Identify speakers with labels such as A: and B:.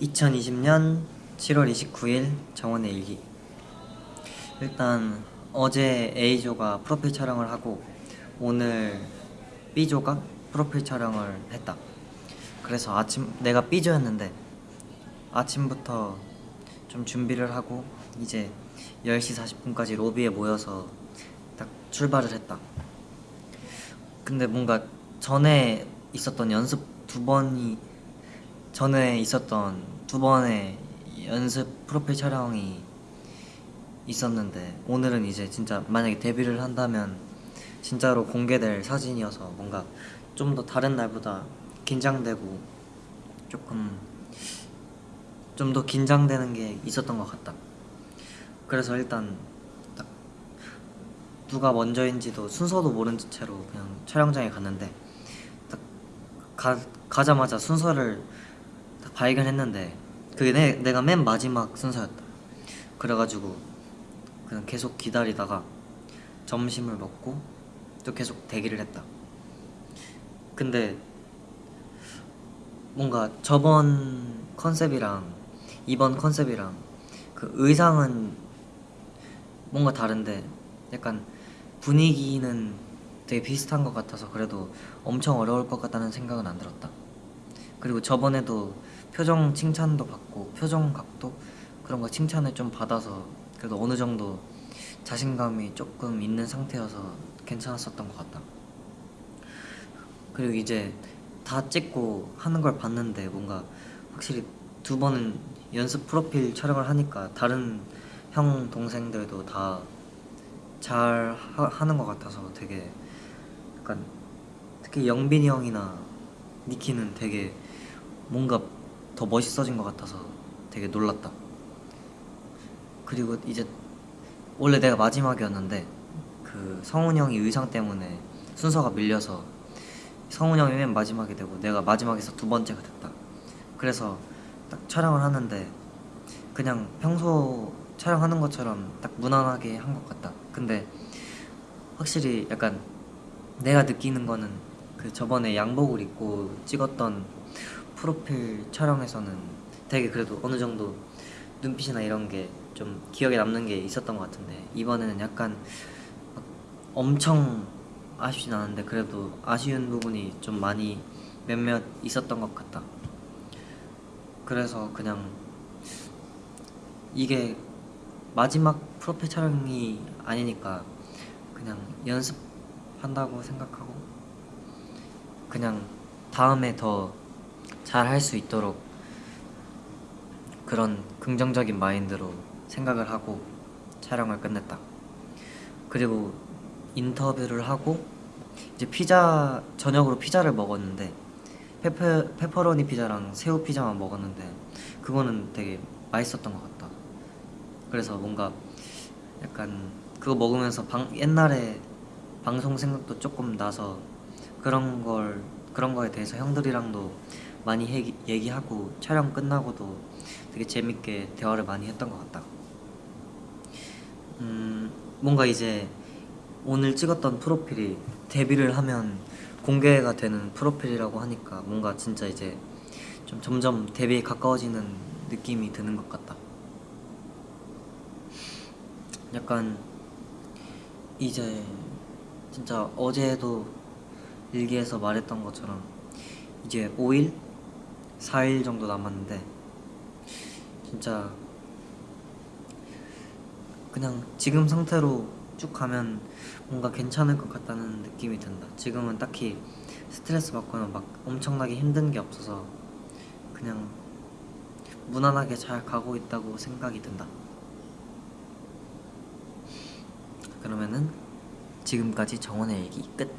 A: 2020년 7월 29일 정원의 일기. 일단 어제 A조가 프로필 촬영을 하고 오늘 B조가 프로필 촬영을 했다. 그래서 아침 내가 B조였는데 아침부터 좀 준비를 하고 이제 10시 40분까지 로비에 모여서 딱 출발을 했다. 근데 뭔가 전에 있었던 연습 두 번이 전에 있었던 두 번의 연습 프로필 촬영이 있었는데 오늘은 이제 진짜 만약에 데뷔를 한다면 진짜로 공개될 사진이어서 뭔가 좀 더 다른 날보다 긴장되고 조금 좀 더 긴장되는 게 있었던 것 같다. 그래서 일단 딱 누가 먼저인지도 순서도 모른 채로 그냥 촬영장에 갔는데 딱 가, 가자마자 순서를 딱 발견했는데 그게 내, 내가 맨 마지막 순서였다. 그래가지고 그냥 계속 기다리다가 점심을 먹고 또 계속 대기를 했다. 근데 뭔가 저번 컨셉이랑 이번 컨셉이랑 그 의상은 뭔가 다른데 약간 분위기는 되게 비슷한 것 같아서 그래도 엄청 어려울 것 같다는 생각은 안 들었다. 그리고 저번에도 표정 칭찬도 받고 표정 각도 그런 거 칭찬을 좀 받아서 그래도 어느 정도 자신감이 조금 있는 상태여서 괜찮았었던 것 같다. 그리고 이제 다 찍고 하는 걸 봤는데 뭔가 확실히 두 번은 연습 프로필 촬영을 하니까 다른 형 동생들도 다 잘 하는 것 같아서 되게 약간 특히 영빈이 형이나 니키는 되게 뭔가 더 멋있어진 것 같아서 되게 놀랐다. 그리고 이제 원래 내가 마지막이었는데 그 성훈 형이 의상 때문에 순서가 밀려서 성훈 형이 맨 마지막이 되고 내가 마지막에서 두 번째가 됐다. 그래서 딱 촬영을 하는데 그냥 평소 촬영하는 것처럼 딱 무난하게 한 것 같다. 근데 확실히 약간 내가 느끼는 거는 그 저번에 양복을 입고 찍었던 프로필 촬영에서는 되게 그래도 어느 정도 눈빛이나 이런 게 좀 기억에 남는 게 있었던 것 같은데 이번에는 약간 막 엄청 아쉽진 않은데 그래도 아쉬운 부분이 좀 많이 몇몇 있었던 것 같다. 그래서 그냥 이게 마지막 프로필 촬영이 아니니까 그냥 연습한다고 생각하고 그냥 다음에 더 잘 할 수 있도록 그런 긍정적인 마인드로 생각을 하고 촬영을 끝냈다. 그리고 인터뷰를 하고 이제 피자 저녁으로 피자를 먹었는데 페페, 페퍼로니 피자랑 새우 피자만 먹었는데 그거는 되게 맛있었던 것 같다. 그래서 뭔가 약간 그거 먹으면서 방, 옛날에 방송 생각도 조금 나서 그런 걸 그런 거에 대해서 형들이랑도 많이 얘기, 얘기하고 촬영 끝나고도 되게 재밌게 대화를 많이 했던 것 같다. 음 뭔가 이제 오늘 찍었던 프로필이 데뷔를 하면 공개가 되는 프로필이라고 하니까 뭔가 진짜 이제 좀 점점 데뷔에 가까워지는 느낌이 드는 것 같다. 약간 이제 진짜 어제도 일기에서 말했던 것처럼 이제 5일? 4일 정도 남았는데 진짜 그냥 지금 상태로 쭉 가면 뭔가 괜찮을 것 같다는 느낌이 든다 지금은 딱히 스트레스 받거나 막 엄청나게 힘든 게 없어서 그냥 무난하게 잘 가고 있다고 생각이 든다 그러면은 지금까지 정원의 일기 끝